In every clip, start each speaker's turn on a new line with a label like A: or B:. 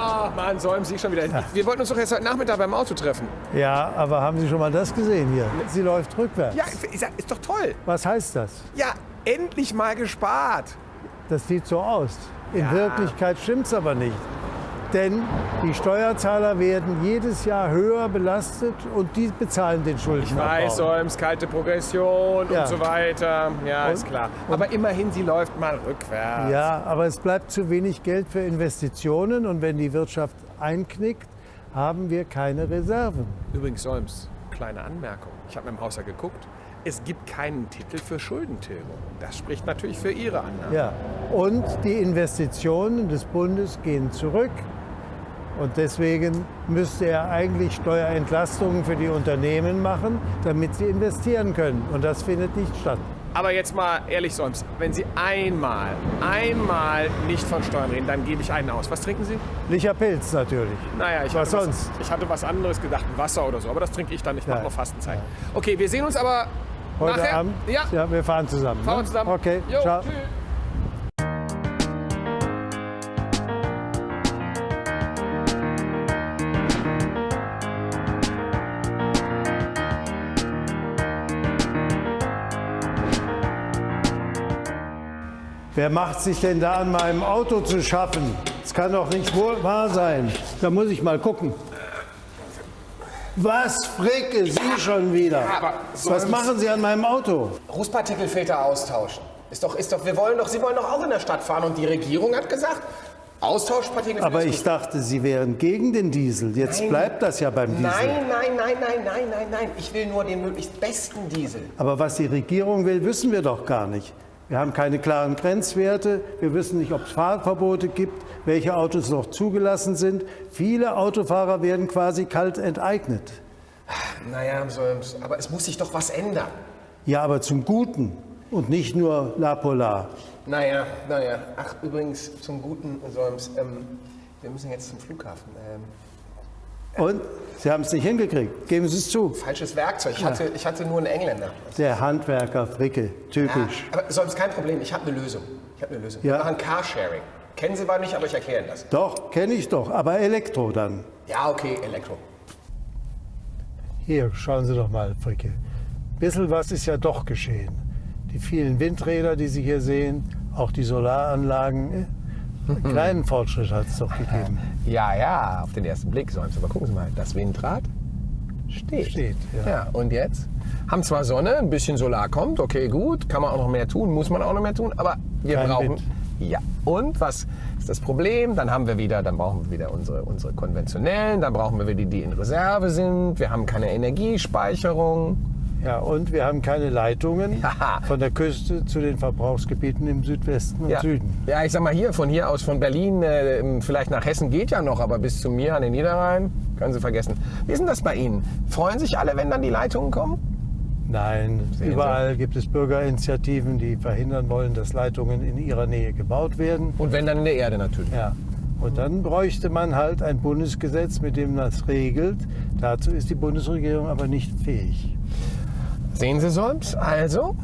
A: Ah, Mann, säumen Sie schon wieder. Wir wollten uns doch jetzt heute Nachmittag beim Auto treffen.
B: Ja, aber haben Sie schon mal das gesehen hier? Sie läuft rückwärts.
A: Ja, ist, doch toll.
B: Was heißt das?
A: Ja, endlich mal gespart.
B: Das sieht so aus. In
A: Ja.
B: Wirklichkeit stimmt es aber nicht. Denn die Steuerzahler werden jedes Jahr höher belastet und die bezahlen den Schuldenabbau.
A: Weiß, Solms, kalte Progression
B: Ja.
A: und so weiter. Ja,
B: Und-
A: ist klar. Aber immerhin, sie läuft mal rückwärts.
B: Ja, aber es bleibt zu wenig Geld für Investitionen und wenn die Wirtschaft einknickt, haben wir keine Reserven.
A: Übrigens, Solms, kleine Anmerkung. Ich habe mit dem Haus ja geguckt. Es gibt keinen Titel für Schuldentilgung. Das spricht natürlich für Ihre Annahme.
B: Ja. Und die Investitionen des Bundes gehen zurück. Und deswegen müsste er eigentlich Steuerentlastungen für die Unternehmen machen, damit sie investieren können. Und das findet nicht statt.
A: Aber jetzt mal ehrlich, Solms, wenn Sie einmal, einmal nicht von Steuern reden, dann gebe ich einen aus. Was trinken Sie?
B: Licher Pilz natürlich.
A: Naja, ich
B: Was
A: hatte
B: sonst?
A: ich hatte was anderes gedacht, Wasser oder so, aber das trinke ich dann. Ich mache
B: Ja.
A: noch Fastenzeit. Okay, wir sehen uns aber
B: Heute
A: nachher.
B: Abend?
A: Ja,
B: wir fahren zusammen.
A: fahren
B: ne?
A: wir zusammen.
B: Okay,
A: Jo,
B: ciao.
A: tschüss.
B: Wer macht sich denn da an meinem Auto zu schaffen? Das kann doch nicht wohl wahr sein. Da muss ich mal gucken. Was fricke Sie schon wieder?
A: aber
B: Was machen Sie an meinem Auto?
A: Rußpartikelfilter austauschen. Ist doch, ist doch, wir wollen doch, Sie wollen doch auch in der Stadt fahren und die Regierung hat gesagt, Austauschpartikelfilter.
B: Aber ich dachte, Sie wären gegen den Diesel. Jetzt
A: Nein.
B: bleibt das ja beim Diesel.
A: Nein, nein, nein, nein, nein, nein, nein. Ich will nur den möglichst besten Diesel.
B: Aber was die Regierung will, wissen wir doch gar nicht. Wir haben keine klaren Grenzwerte. Wir wissen nicht, ob es Fahrverbote gibt, welche Autos noch zugelassen sind. Viele Autofahrer werden quasi kalt enteignet.
A: Naja, aber es muss sich doch was ändern.
B: Ja, aber zum Guten und nicht nur La Polar.
A: Naja, naja. Ach, übrigens, zum guten Solms, ähm, wir müssen jetzt zum Flughafen. Ähm,
B: Und Sie haben es nicht hingekriegt. Geben Sie es zu.
A: falsches Werkzeug. Ich, hatte, ich hatte nur einen Engländer.
B: Der Handwerker Fricke, typisch.
A: Ja, aber Solms, kein Problem. Ich habe eine Lösung. Ich habe eine Lösung.
B: Ja.
A: Wir machen Carsharing. Kennen Sie zwar nicht, aber ich erkläre Ihnen das.
B: Doch, kenne ich doch, aber Elektro dann.
A: Ja, okay, Elektro.
B: Hier, schauen Sie doch mal, Fricke. Bisschen was ist ja doch geschehen. Die vielen Windräder, die Sie hier sehen, auch die Solaranlagen. Einen kleinen Fortschritt hat es doch gegeben.
A: Ja, ja, auf den ersten Blick Solms. Aber gucken Sie mal, das Windrad steht.
B: Steht, ja.
A: Ja, und jetzt? Haben zwar Sonne, ein bisschen Solar kommt, okay, gut, kann man auch noch mehr tun, muss man auch noch mehr tun, aber wir
B: Kein
A: brauchen.
B: Wind.
A: Ja, und was ist das Problem? Dann haben wir wieder, dann brauchen wir wieder unsere, unsere konventionellen, dann brauchen wir wieder die, die in Reserve sind, wir haben keine Energiespeicherung.
B: Ja, und wir haben keine Leitungen
A: Haha.
B: von der Küste zu den Verbrauchsgebieten im Südwesten und
A: Ja.
B: Süden.
A: ja, ich sag mal hier, von hier aus, von Berlin, äh, vielleicht nach Hessen geht ja noch, aber bis zu mir an den Niederrhein, können Sie vergessen. Wie ist denn das bei Ihnen? Freuen sich alle, wenn dann die Leitungen kommen?
B: Nein,
A: Sehen
B: überall gibt es Bürgerinitiativen, die verhindern wollen, dass Leitungen in ihrer Nähe gebaut werden.
A: Und wenn dann in der Erde natürlich.
B: Ja. Und dann bräuchte man halt ein Bundesgesetz, mit dem das regelt. Dazu ist die Bundesregierung aber nicht fähig.
A: Sehen Sie Solms? Also,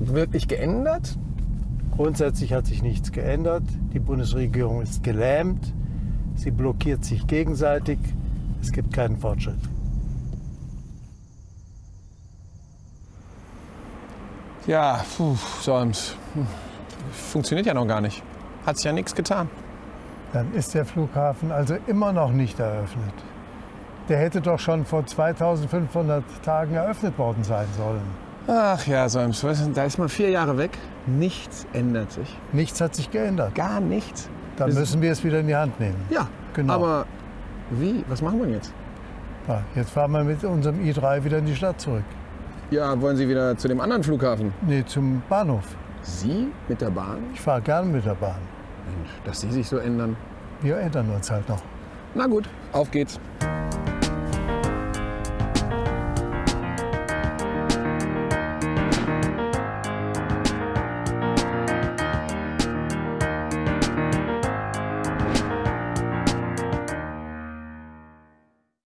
A: wirklich geändert?
B: Grundsätzlich hat sich nichts geändert. Die Bundesregierung ist gelähmt. Sie blockiert sich gegenseitig. Es gibt keinen Fortschritt.
A: Ja, puh, Solms. Hm. Funktioniert ja noch gar nicht. Hat sich ja nichts getan.
B: Dann ist der Flughafen also immer noch nicht eröffnet. Der hätte doch schon vor 2500 Tagen eröffnet worden sein sollen.
A: Ach ja, weißt du, da ist man vier Jahre weg. Nichts ändert sich.
B: Nichts hat sich geändert.
A: Gar nichts.
B: Dann müssen wir es wieder in die Hand nehmen.
A: Ja,
B: Genau.
A: aber wie? Was machen wir jetzt?
B: Ja, jetzt fahren wir mit unserem i3 wieder in die Stadt zurück.
A: Ja, wollen Sie wieder zu dem anderen Flughafen?
B: Nee, zum Bahnhof.
A: Sie mit der Bahn?
B: Ich fahre gern mit der Bahn.
A: Mensch, dass Sie sich so ändern.
B: Wir ändern uns halt noch.
A: Na gut, auf geht's.